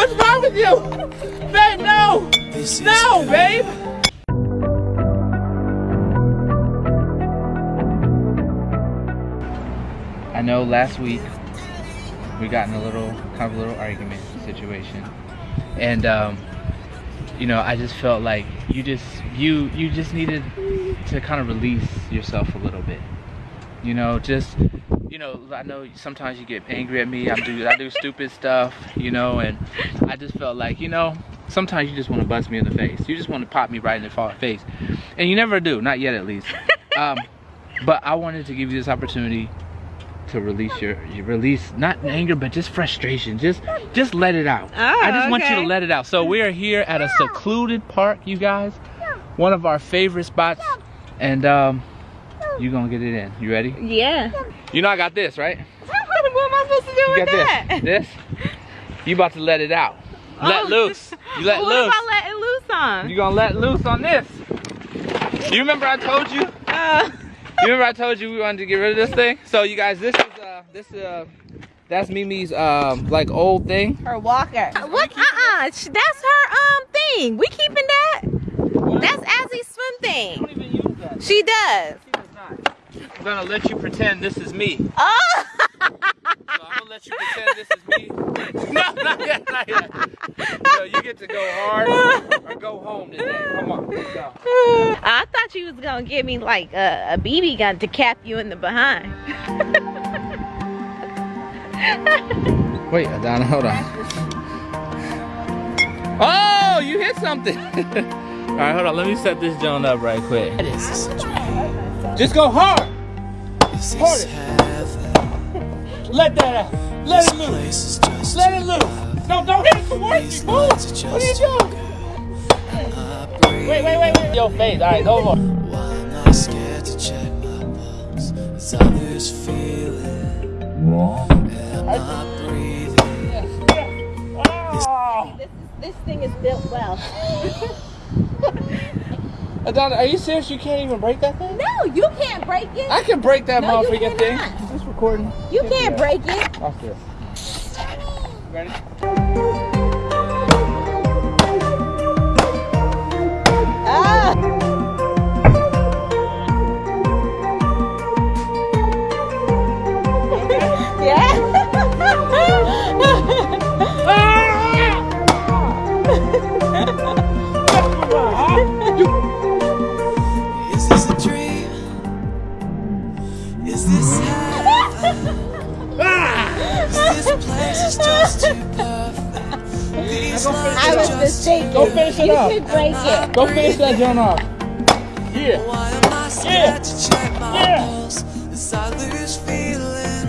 What's wrong with you? Babe, no! No, babe! I know last week we got in a little kind of a little argument situation. And um, you know, I just felt like you just you you just needed to kind of release yourself a little bit. You know, just you know, I know sometimes you get angry at me. I do I do stupid stuff, you know, and I just felt like, you know, sometimes you just want to bust me in the face. You just want to pop me right in the face. And you never do, not yet at least. Um, but I wanted to give you this opportunity to release your, your release not anger but just frustration. Just just let it out. Oh, i just okay. want you to let it out. So we are here at a secluded park you guys. One of our favorite spots. And um you're gonna get it in. You ready? Yeah you know i got this right? What am i supposed to do you with got that? This? This you about to let it out. Let Oh. loose. You let what loose. am i letting loose on? You gonna let loose on this. You remember i told you? Uh, you remember I told you we wanted to get rid of this thing? So you guys, this is uh this uh that's Mimi's um like old thing. her walker. What? Uh-uh. That's her um thing. We keeping that. That's Azzy's swim thing. Don't even use that. she does. She does not. I'm gonna let you pretend this is me. oh So I'm gonna let you pretend this is me. No, not yet, not yet. So you get to go hard or go home today. Come on, let's go. I thought you was gonna give me like a, a BB gun to cap you in the behind. Wait, Adana, hold on. Oh, you hit something. All right, hold on. Let me set this joint up right quick. Just go hard. Hard it. Let that out. Let it loose. Let it loose. No, don't hit it towards me. Move. What are you doing? Wait, wait, wait, wait. Your face. All right, go for it. While I'm not scared to check my pulse As I lose feeling And I'm not breathing Oh. This, this thing is built well. Adana, are you serious? You can't even break that thing? No, you can't break it. I can break that No, motherfucking thing. Is this recording? You can't break it. Watch this. Ready? Was just mistaken. Go finish it you up. could break it. Go finish that joint off. Yeah. Why am I scared to check my Yeah. Ah, pulse I lose feeling?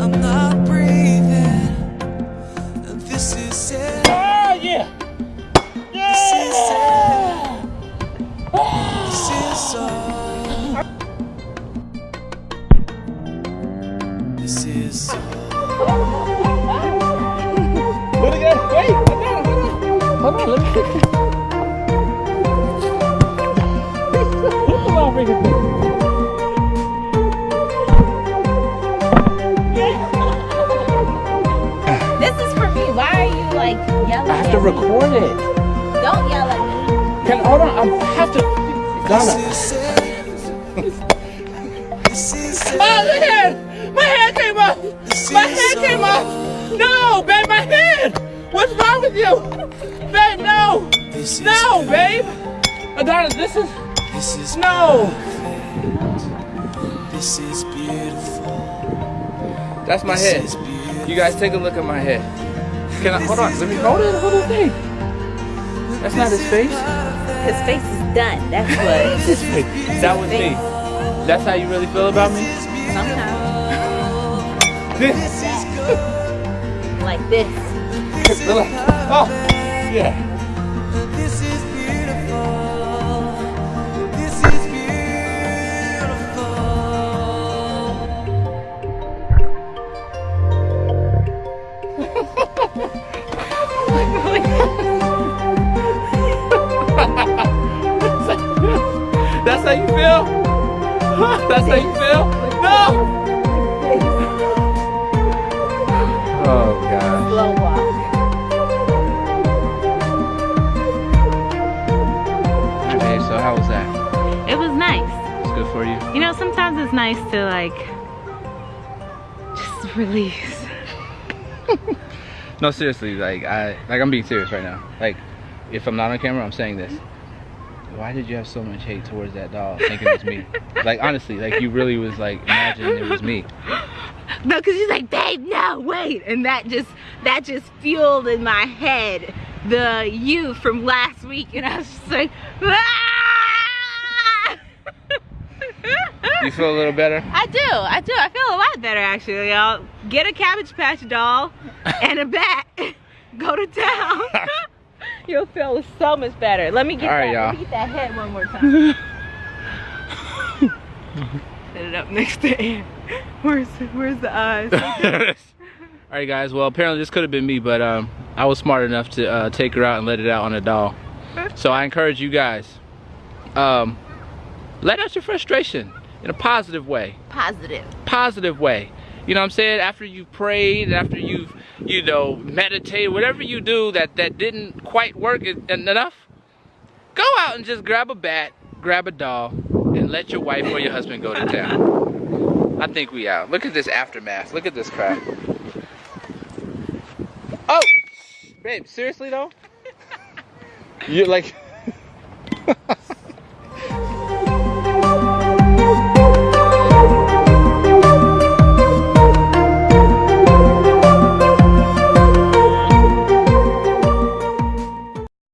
I'm not breathing, this is it. Yeah. This is it. This is all. This is all. Why are you like yelling? I have at to me? record it. Don't yell at me. Can hold on. I have to. Donna. This is it. This is it. Oh, look at. My hand came off. My is hand came off. No, babe, my hand. What's wrong with you? Babe, no. This No, babe. Adonis, this is. This is No. perfect. This is beautiful. That's my This head. is. You guys take a look at my head. Can I hold on? Let me hold it. Hold the thing. That's not his face. His face is done. That's what. His face. That was me. That's how you really feel about me? Somehow, This. like this. Oh, yeah. That's how you feel? No! Oh, God. Okay, so how was that? It was nice. It's good for you? You know, sometimes it's nice to, like, just release. no, seriously, like, I, like, I'm being serious right now. Like, if I'm not on camera, I'm saying this. Why did you have so much hate towards that doll, thinking it was me? like honestly, like you really was like imagining it was me. No, cause she's like, babe, no, wait, and that just that just fueled in my head the you from last week, and I was just like, ah! You feel a little better? I do, I do. I feel a lot better actually, y'all. Get a Cabbage Patch doll and a bat. Go to town. You'll feel so much better. Let me get All right, that. Me get that head one more time. Set it up next to Ann. Where's where's the eyes? All right, guys. Well, apparently this could have been me, but um, I was smart enough to uh, take her out and let it out on a doll. So I encourage you guys, um, let out your frustration in a positive way. Positive. Positive way. You know what I'm saying? After you've prayed, after you've, you know, meditated, whatever you do that that didn't quite work enough, go out and just grab a bat, grab a doll, and let your wife or your husband go to town. I think we out. Look at this aftermath. Look at this crap. Oh, babe, seriously though? You're like.